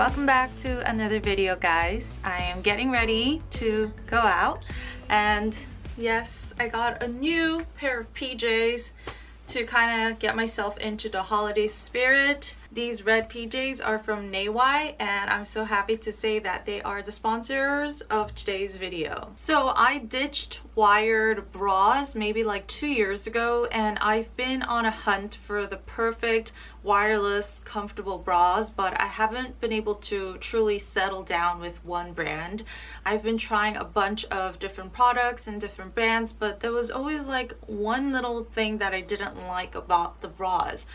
Welcome back to another video guys. I am getting ready to go out and yes, I got a new pair of PJs to kind of get myself into the holiday spirit. These red PJs are from Neiwai and I'm so happy to say that they are the sponsors of today's video. So I ditched wired bras maybe like two years ago and I've been on a hunt for the perfect wireless comfortable bras but I haven't been able to truly settle down with one brand. I've been trying a bunch of different products and different brands but there was always like one little thing that I didn't like about the bras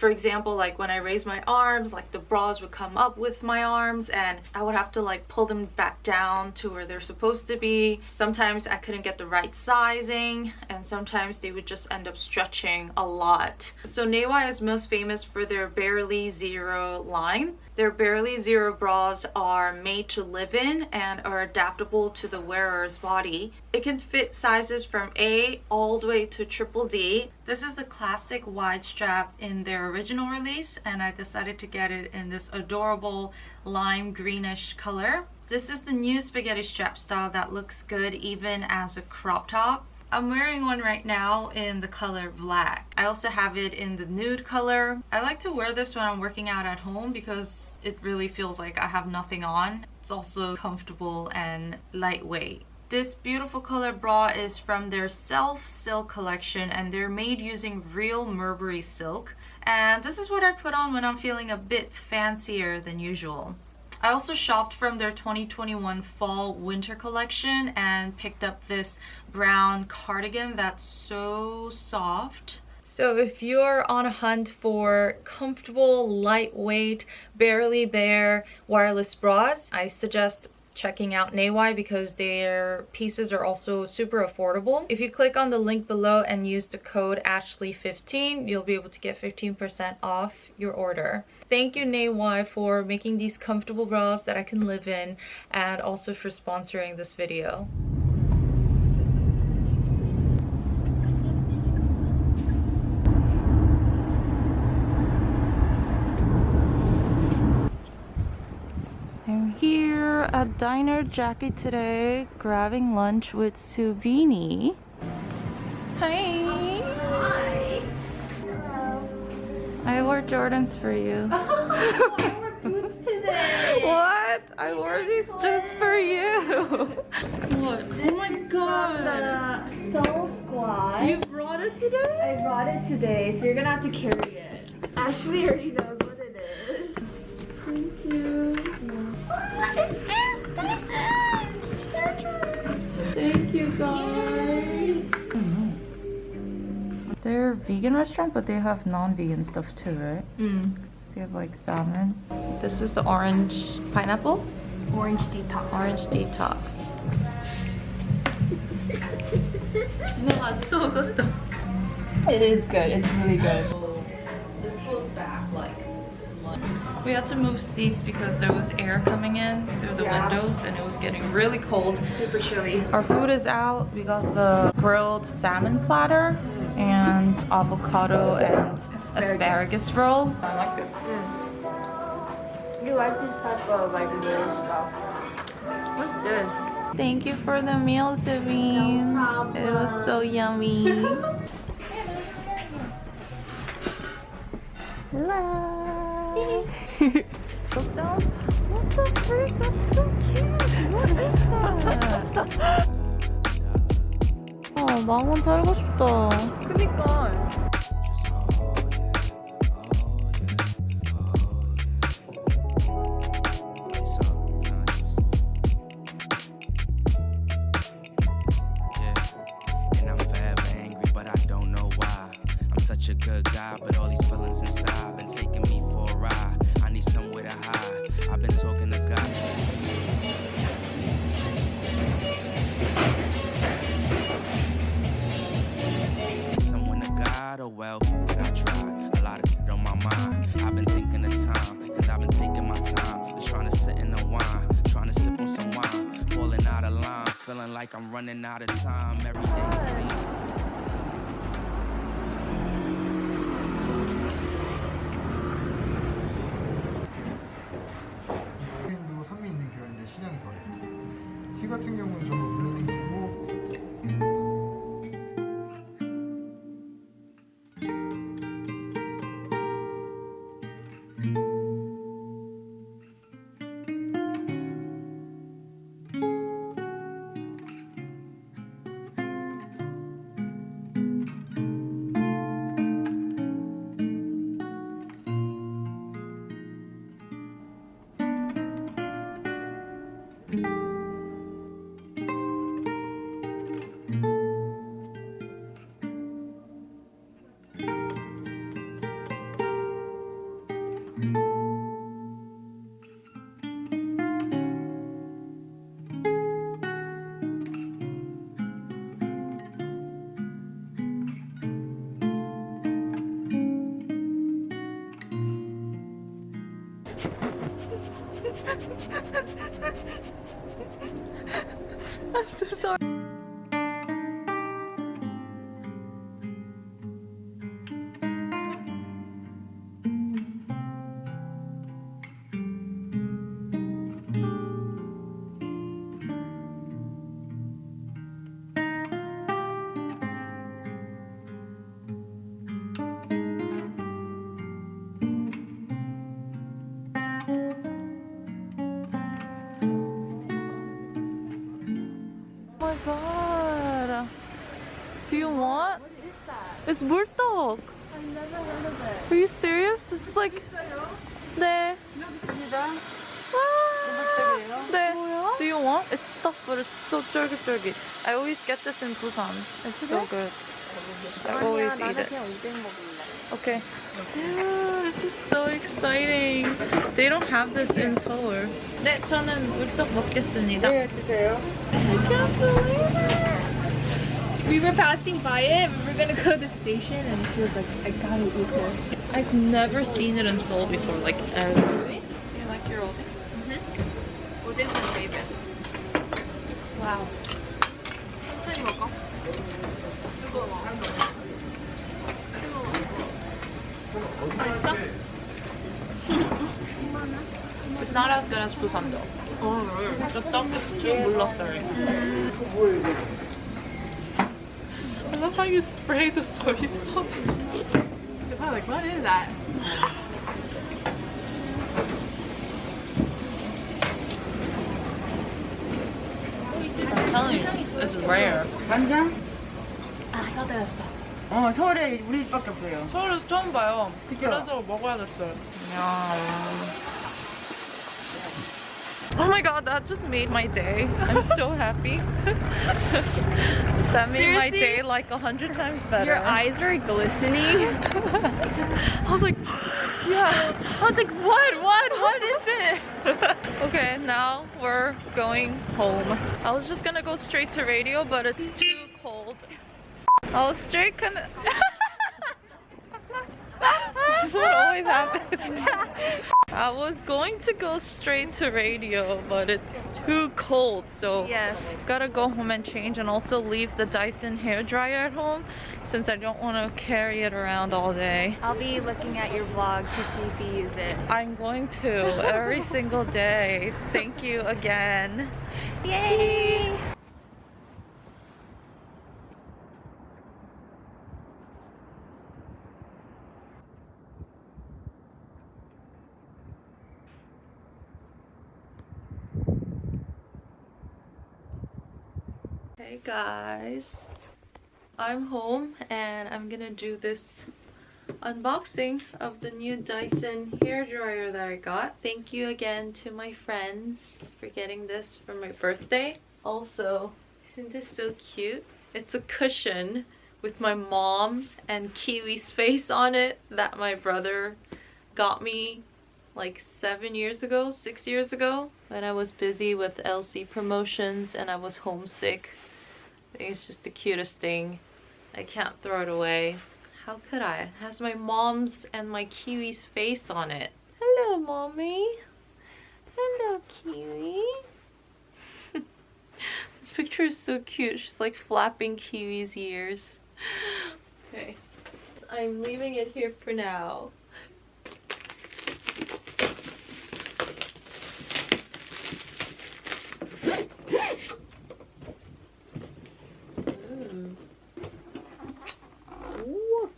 for example like when I raise my arms like the bras would come up with my arms and I would have to like pull them back down to where they're supposed to be. Sometimes I couldn't get the right sizing and sometimes they would just end up stretching a lot. So Neiwai is most famous for their Barely Zero line their Barely Zero bras are made to live in and are adaptable to the wearer's body. It can fit sizes from A all the way to triple D. This is a classic wide strap in their original release and I decided to get it in this adorable lime greenish color. This is the new spaghetti strap style that looks good even as a crop top. I'm wearing one right now in the color black. I also have it in the nude color. I like to wear this when I'm working out at home because it really feels like I have nothing on. It's also comfortable and lightweight. This beautiful color bra is from their Self Silk collection and they're made using real Mulberry silk. And this is what I put on when I'm feeling a bit fancier than usual. I also shopped from their 2021 fall winter collection and picked up this brown cardigan that's so soft. So if you're on a hunt for comfortable, lightweight, barely there wireless bras, I suggest checking out Neiwai because their pieces are also super affordable. If you click on the link below and use the code Ashley15, you'll be able to get 15% off your order. Thank you Neiwai for making these comfortable bras that I can live in and also for sponsoring this video. At Diner Jackie today, grabbing lunch with Subini. Hi. Hi. I wore Jordans for you. I wore boots today. what? I wore these just for you. what? Oh this oh my god. Uh, the Soul Squad. You brought it today? I brought it today, so you're gonna have to carry it. Ashley already knows what it is. Thank you. Oh, this? Thank you guys. They're vegan restaurant, but they have non-vegan stuff too, right? Mm. They have like salmon. This is the orange pineapple. Orange detox. Orange detox. no, it's so good. though. It is good. It's really good. We had to move seats because there was air coming in through the yeah. windows and it was getting really cold. Super chilly. Our food is out. We got the grilled salmon platter and avocado and asparagus, asparagus roll. I like it. Mm. You like this type of like little stuff. What's this? Thank you for the meal, Sabine. No it was so yummy. Hello. 아, 망원 살고 싶다. 그니까. I'm so sorry. want? What is that? It's 물떡. I've never heard of it. Are you serious? This is like 네. 아, 네. Do you want? It's stuffed, but it's so 쫄깃쫄깃. I always get this in Busan. It's so good. I always 아니야, eat 나는 it. 그냥 오뎅 먹을래. Okay. Dude, this is so exciting. They don't have this in Seoul. 네, 저는 물떡 먹겠습니다. 네 드세요 I can't believe it. We were passing by it. We were gonna go to the station, and she was like, "I gotta eat this." I've never seen it in Seoul before, like ever. Do you like your oldie? 오뎅's my favorite. Wow. 천천히 먹어. 뜨거워. 맛있어? It's not as good as Busan though. 어, The duck is too 물렀어요. I love how you spray the soy sauce. I'm like, what is that? I'm telling you, it's rare. 간장? 아, 혀들었어. 어 서울에 우리 집밖에 없어요 서울에서 처음 봐요. 그죠? 그래서 먹어야겠어요. Oh my god, that just made my day. I'm so happy. that made my day like a hundred times better. Your eyes are glistening. I was like, yeah. I was like, what? What? What is it? okay, now we're going home. I was just gonna go straight to radio, but it's too cold. I was straight gonna. this is what always happens. I was going to go straight to radio, but it's too cold, so Yes. gotta go home and change and also leave the Dyson hair dryer at home since I don't want to carry it around all day. I'll be looking at your vlog to see if you use it. I'm going to every single day. Thank you again. Yay! Guys, I'm home and I'm gonna do this unboxing of the new Dyson hair dryer that I got. Thank you again to my friends for getting this for my birthday. Also, isn't this so cute? It's a cushion with my mom and Kiwi's face on it that my brother got me like seven years ago, six years ago, when I was busy with LC promotions and I was homesick. Think it's just the cutest thing. I can't throw it away. How could I? It has my mom's and my Kiwi's face on it. Hello, mommy. Hello, Kiwi. this picture is so cute. She's like flapping Kiwi's ears. Okay. I'm leaving it here for now. What?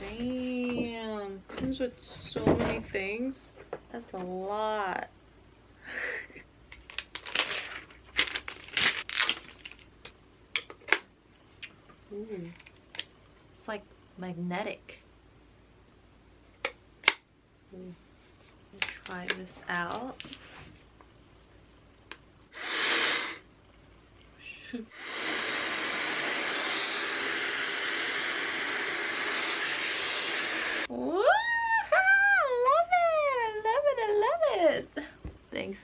Damn. Comes with so many things. That's a lot. Ooh. It's like magnetic. Ooh. Try this out.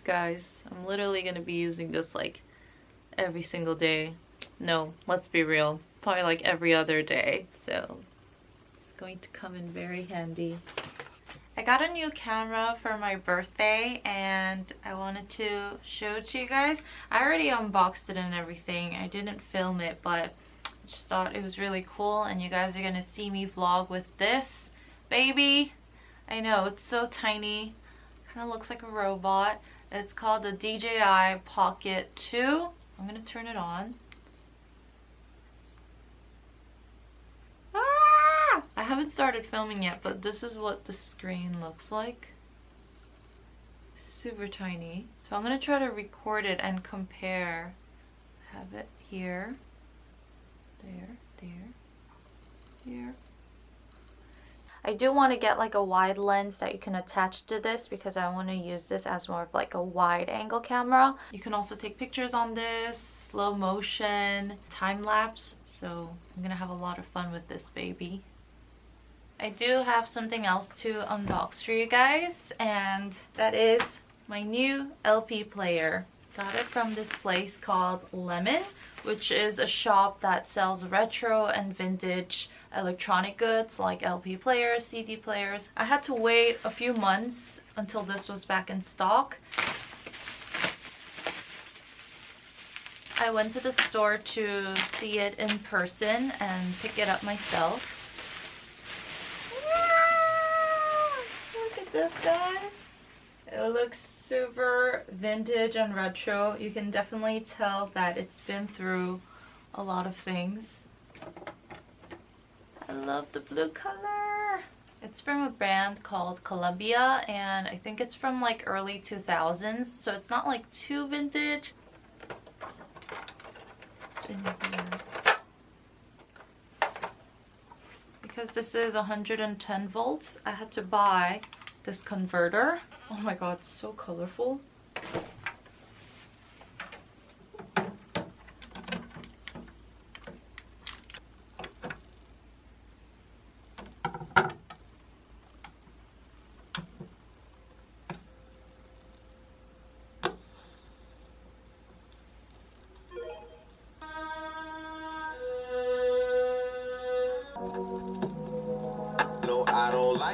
guys. I'm literally gonna be using this like every single day. No, let's be real. Probably like every other day. So it's going to come in very handy. I got a new camera for my birthday and I wanted to show it to you guys. I already unboxed it and everything. I didn't film it, but I just thought it was really cool and you guys are gonna see me vlog with this baby. I know, it's so tiny. Kind of looks like a robot. It's called the DJI Pocket 2. I'm gonna turn it on. Ah! I haven't started filming yet, but this is what the screen looks like. Super tiny. So I'm gonna try to record it and compare. Have it here. There, there, here. I do want to get like a wide lens that you can attach to this because I want to use this as more of like a wide angle camera. You can also take pictures on this, slow motion, time lapse. So I'm gonna have a lot of fun with this baby. I do have something else to unbox for you guys and that is my new LP player. Got it from this place called Lemon which is a shop that sells retro and vintage electronic goods like LP players, CD players. I had to wait a few months until this was back in stock. I went to the store to see it in person and pick it up myself. Look at this guys. It looks super vintage and retro. You can definitely tell that it's been through a lot of things. I love the blue color. It's from a brand called Columbia and I think it's from like early 2000s so it's not like too vintage. Because this is 110 volts, I had to buy this converter. Oh my god, so colorful.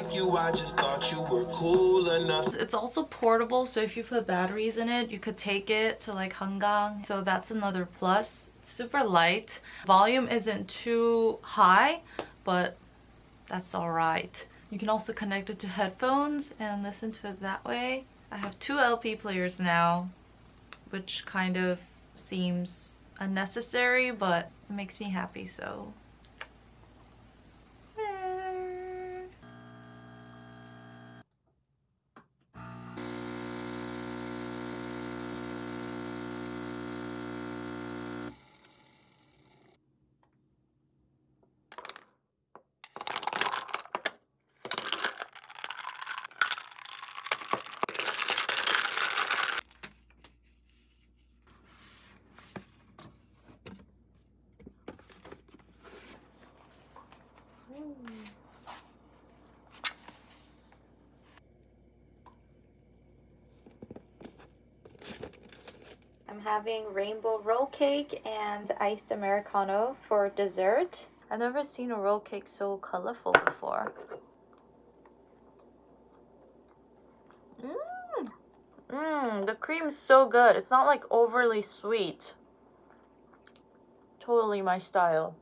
Like you, I just thought you were cool enough. It's also portable, so if you put batteries in it, you could take it to like Hangang. So that's another plus. super light. Volume isn't too high, but that's alright. You can also connect it to headphones and listen to it that way. I have two LP players now, which kind of seems unnecessary, but it makes me happy, so I'm having rainbow roll cake and iced Americano for dessert. I've never seen a roll cake so colorful before. Mmm! Mmm, the cream's so good. It's not like overly sweet. Totally my style.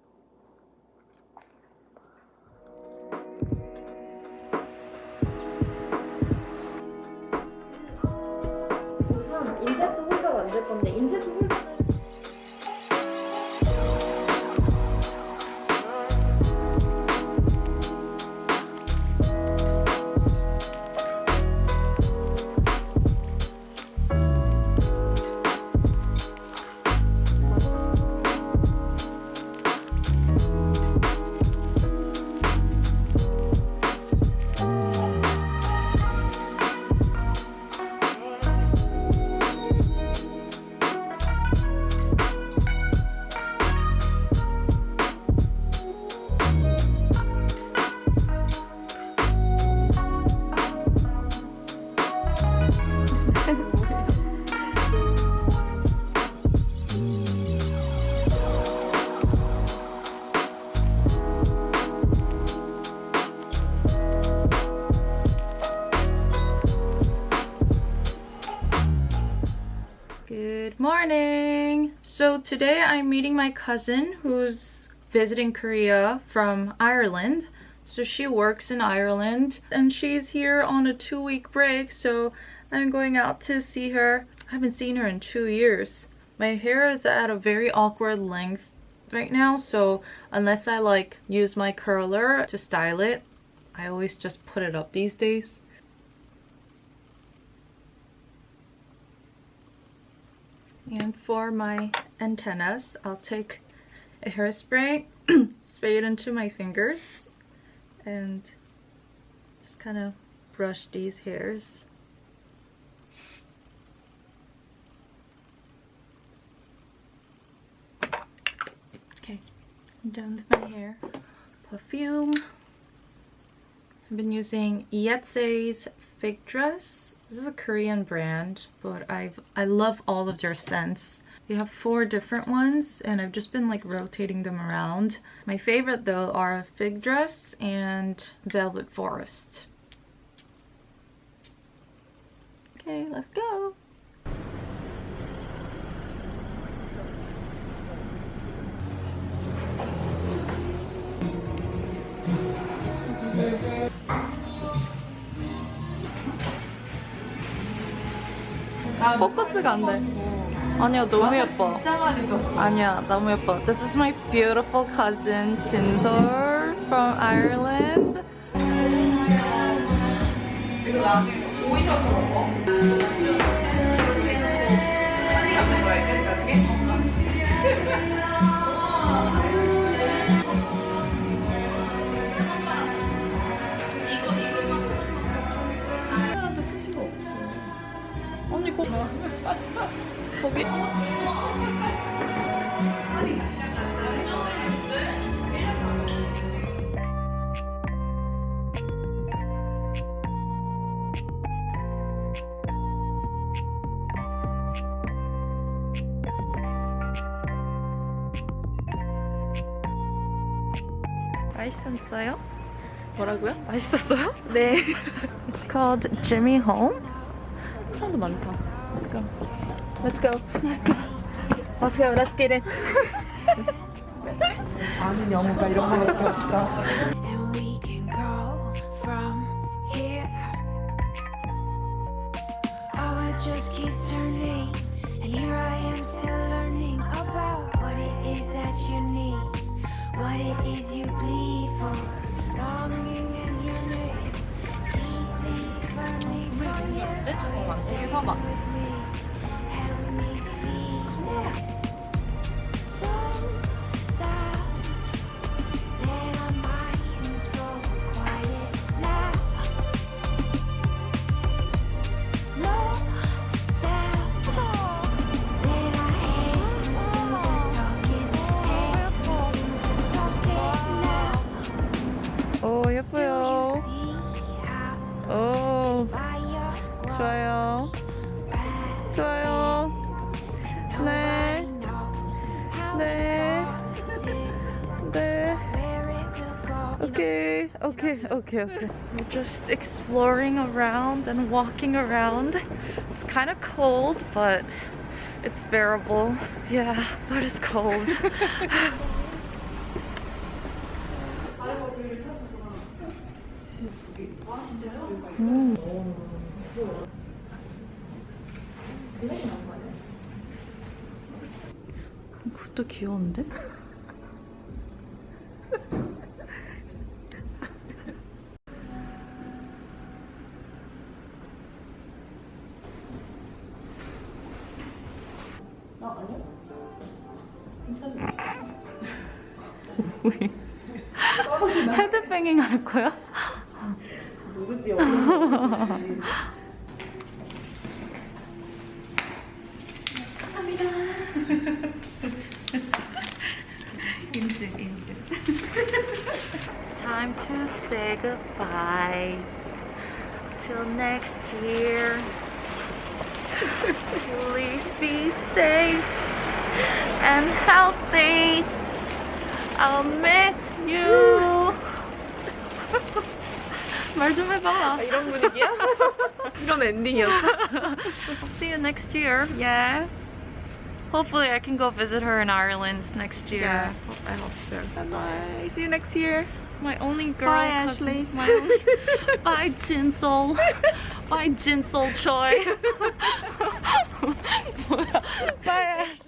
Morning! So today I'm meeting my cousin who's visiting Korea from Ireland. So she works in Ireland and she's here on a two-week break so I'm going out to see her. I haven't seen her in two years. My hair is at a very awkward length right now so unless I like use my curler to style it I always just put it up these days. And for my antennas, I'll take a hairspray, spray it into my fingers, and just kind of brush these hairs. Okay, done with my hair. Perfume. I've been using Yetse's Fig Dress. This is a Korean brand, but I've I love all of their scents. They have four different ones and I've just been like rotating them around. My favorite though are Fig Dress and Velvet Forest. Okay, let's go. 아, 포커스가 안 돼. 아니야, 너무 예뻐. 진짜 많이 줬어. 아니야, 너무 예뻐. This is my beautiful cousin 진솔 from Ireland. 이거 나중에 오이도 먹어. 아니, 거 거기. 맛있었어요? 뭐라고요? 맛있었어요? 네. It's called Jimmy Home. 사람도 많다. Let's go. Let's go. Let's go. Let's go. Let's get it. 아는 영어가 이런 거밖에 없을까? and we can go from here. Our world just keeps turning, and here I am still learning about what it is that you need, what it is you bleed for, longing in your name, deeply burning for you. Stay with me, help okay, okay, okay. We're just exploring around and walking around. It's kind of cold, but it's bearable. Yeah, but it's cold. 그것도 귀여운데? Time to say goodbye till next year be safe and healthy. I'll miss you. 말 좀 해봐. 이런 분위기야? 이런 엔딩이었어? See you next year. Yeah. Hopefully, I can go visit her in Ireland next year. I hope so. Bye. See you next year. My only girl Bye, cousin. Ashley. My only... Bye, Jinsol. Bye, Jinsol Choi. Bye, Ashley.